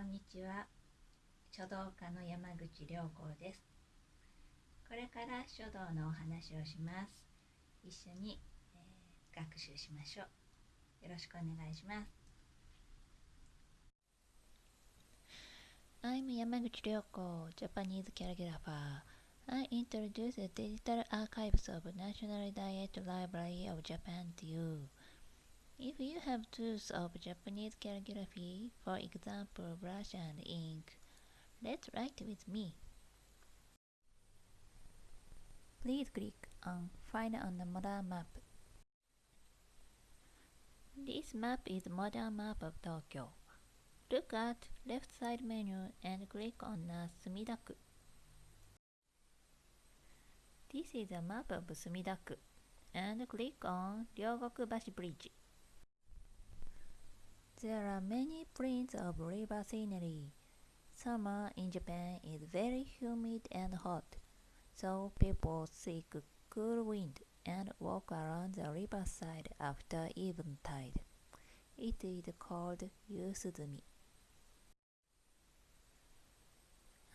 んにちは書道家の山口良子ですこれから書道のお話をします一緒に、えー、学習しましょうよろしくお願いします I'm Yamaguchi Ryoko, Japanese calligrapher. I introduce the digital archives of National Diet Library of Japan to you. If you have tools of Japanese calligraphy, for example brush and ink, let's write with me. Please click on Find on the modern map. This map is modern map of Tokyo. Look at left side menu and click on Sumidaku. This is a map of Sumidaku and click on Ryogokubashi Bridge. There are many prints of river scenery. Summer in Japan is very humid and hot, so people seek cool wind and walk around the riverside after eventide. It is called Yusuzumi.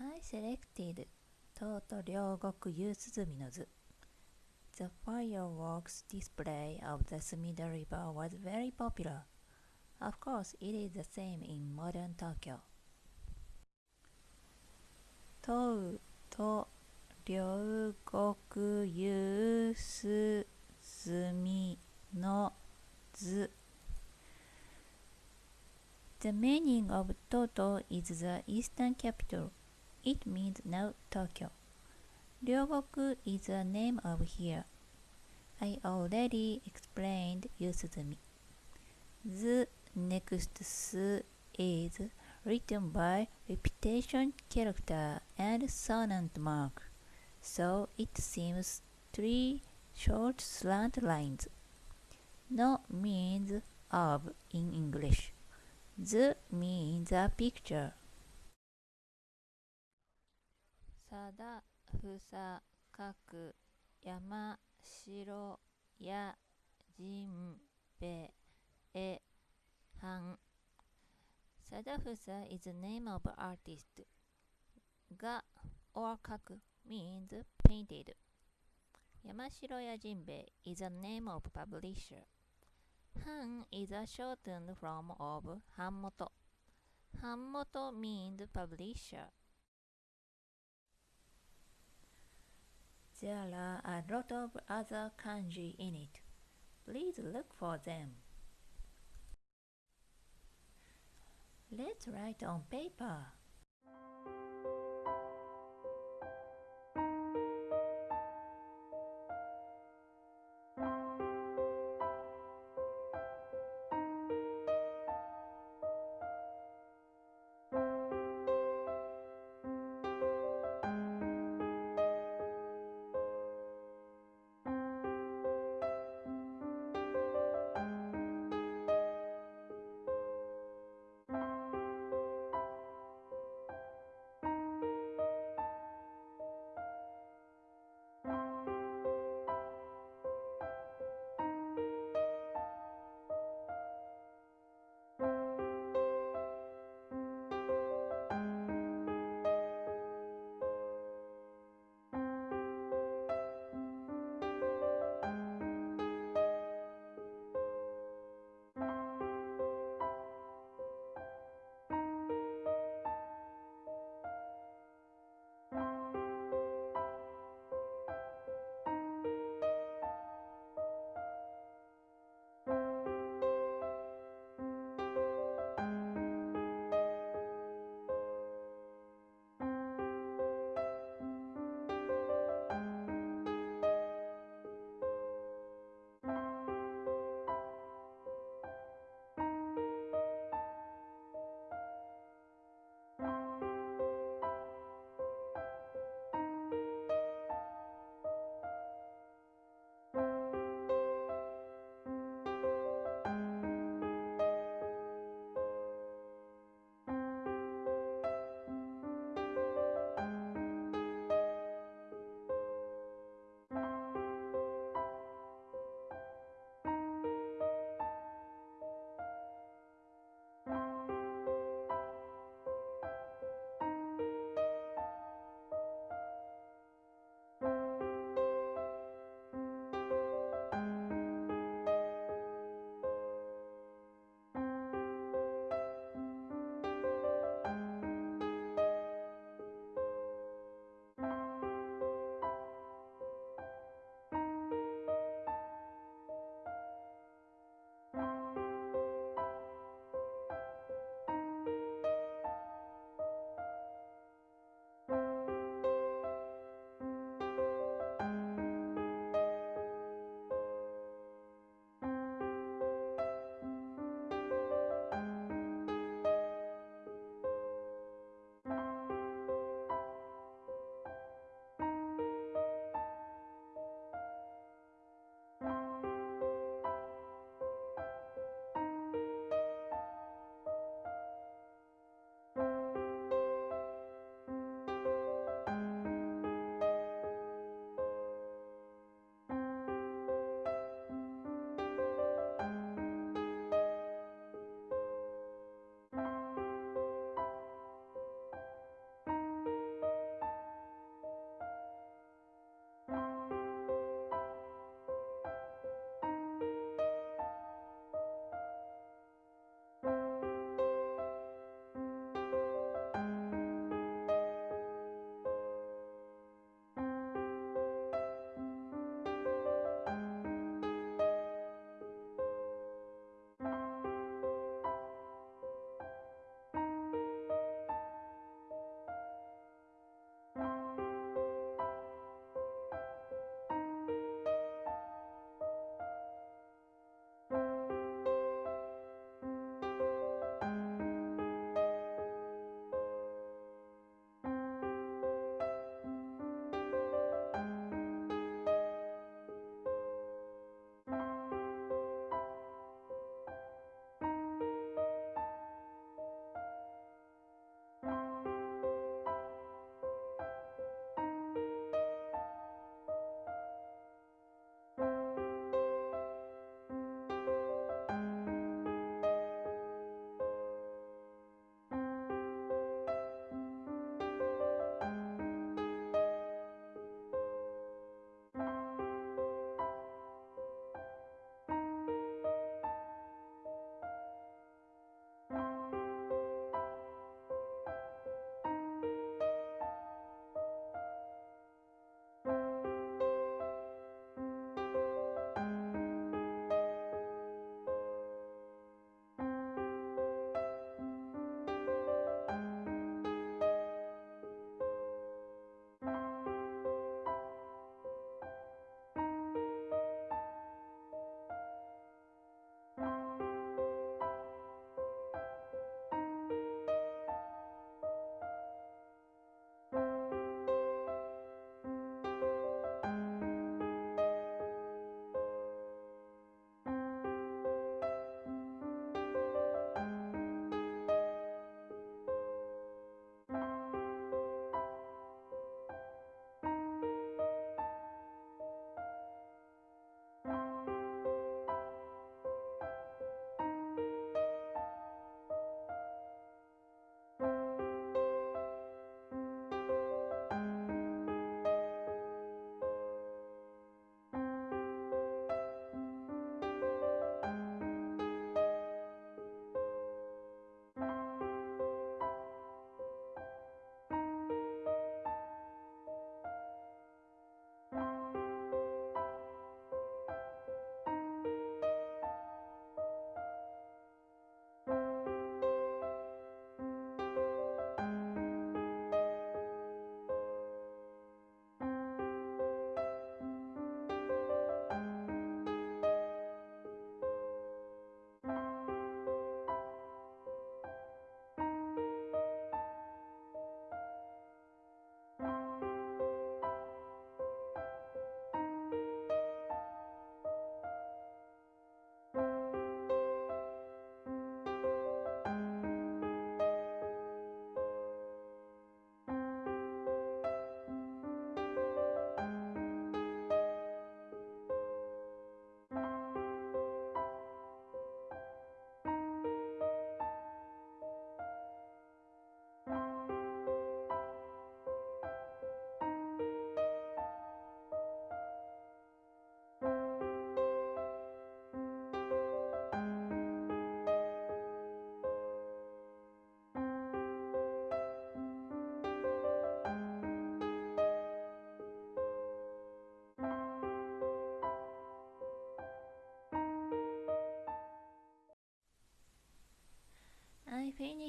I selected Toto Ryogoku Yusuzumi no Zu. The fireworks display of the Sumida River was very popular. Of course, it is the same in modern Tokyo. 問うと両国有すみの図 The meaning of Toto is the eastern capital. It means now Tokyo. Ryogoku is the name of here. I already explained Yusuzumi. The Next is written by repetition character and sonant mark, so it seems three short slant lines. No means of in English. The means a picture. Sada, fusa, kaku, yama, shiro, ya, jinbe. Sadafusa is the name of artist. Ga or kaku means painted. Yamashiro Yajinbe is the name of publisher. Han is a shortened form of Hanmoto. Hanmoto means publisher. There are a lot of other kanji in it. Please look for them. Let's write on paper.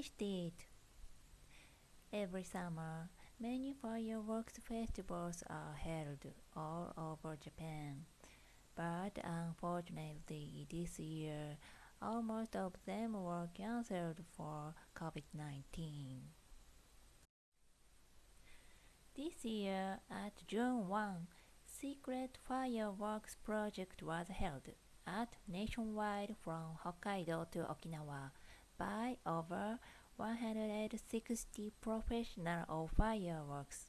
Finished it. Every summer, many fireworks festivals are held all over Japan. But unfortunately, this year, almost of them were cancelled for COVID 19. This year, at June 1, Secret Fireworks Project was held at nationwide from Hokkaido to Okinawa by over 160 professionals of fireworks.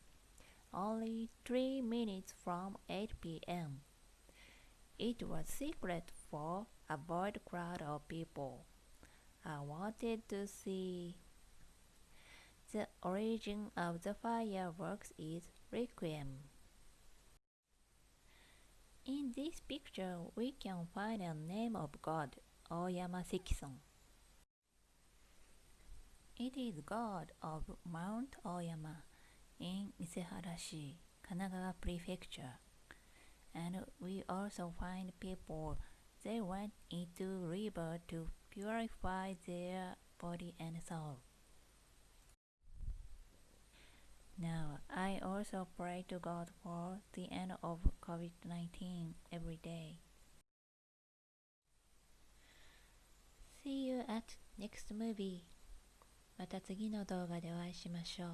Only 3 minutes from 8 p.m. It was secret for avoid crowd of people. I wanted to see the origin of the fireworks is Requiem. In this picture, we can find a name of God, Oyama Sekison. It is god of Mount Oyama in Iseharashi, Kanagawa Prefecture. And we also find people they went into river to purify their body and soul. Now, I also pray to God for the end of COVID 19 every day. See you at next movie. また次の動画でお会いしましょう。